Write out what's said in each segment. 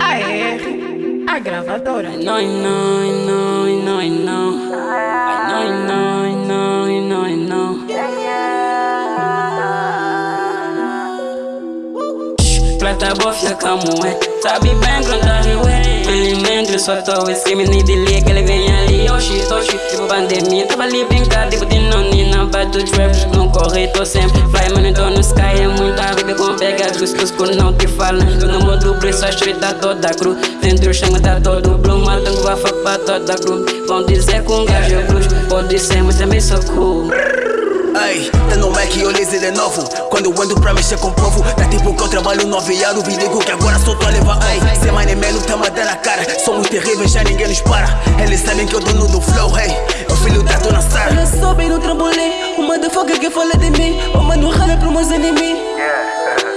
AR, a gravadora. Não, não, não, não, não. Não, não, não, não, não. Plata bofia como é Sabe bem quando a rio é Felizmente só tô esquema nem de que ele vem ali Oxi, oxi, tipo pandemia Tava ali brincando, tipo de nonina Bato trap, não corre, tô sempre Fly, mano, tô no sky É muita pega que não te falam Eu não mudo preço, a street tá toda cru. Dentro o chão tá todo blue. Matando a faca pra toda cru. Vão dizer que um gajo é bruxo Pode ser, mas também sou cool. Ei, tá no Mac e eu laser de novo. Quando eu ando pra mexer com o povo Tá tipo que eu trabalho no aviado Vi digo que agora só tô a levar Ei, sem money man, tá me dando na cara. Somos terríveis, já ninguém nos para. Eles sabem que eu dono do flow, hey O filho da dona Sara Olha só bem no trampolim. O motherfucker que fala de mim. O mano rala pro meus inimigos Plata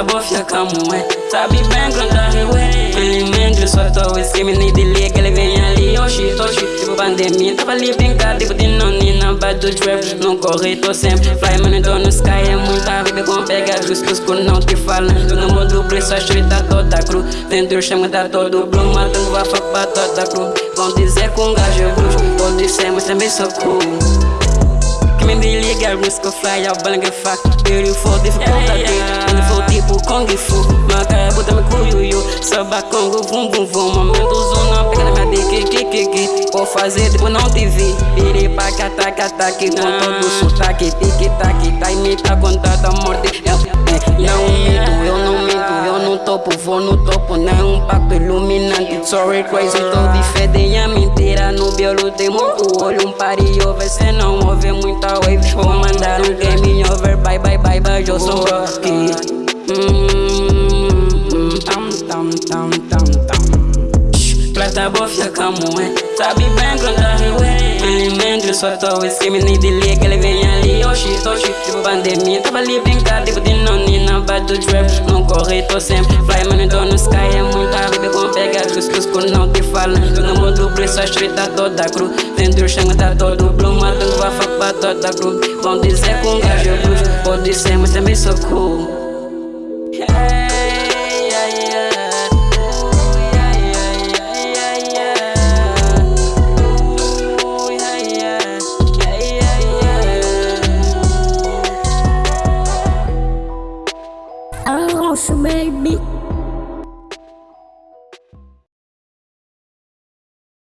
bofia como é Sabe bem quando a rio é Felizmente só tô esquema nem de que ele vem ali Oxi, oxi, tipo pandemia Tava ali brincando, tipo de nonina Bato trap, corre, tô sempre Fly, mano, tô no sky É muita vida com pega justos que não te falam Eu não mudo preço, a street tá toda cru Dentro chão tá todo blue a faca pra toda cru Vão dizer um gajo bruxo Pode ser, mas também sou cool me liga, risk of fly, eu balangue fuck. Beautiful, dificuldade, beautiful tipo Kung Fu Maca, bota me cuiuiu Samba Congo, vum vum vum Momento zona, pega na minha dick, que que que Vou fazer tipo não te vi Piri pa cata cata que com todo sotaque Tic tac, tá imita com tanta morte topo, vou no topo Não é um pacto iluminante. Sorry crazy, tô de fede a mentira No biolo tem muito olho Um pari over, cê não ouve muita wave. Vou mandar um game over Bye bye bye bye, eu sou tam Plata bofia como é. Sabe bem quando a rio é Felizmente só tô esquema nem de ler que ele vem ali Oxi, oxi, tipo pandemia Tava ali brincando, tipo de nonina Bato trap, não corre, tô sempre Fly, mano, tô no sky É muita vida com pega justos que não te falam Eu não mudo preço, a street tá toda cru. Dentro o chão tá todo blue Matando a faca pra toda cru. Vão dizer que um gajo é bruxo Pode ser, mas também sou cool. Hey, yeah, yeah. you made me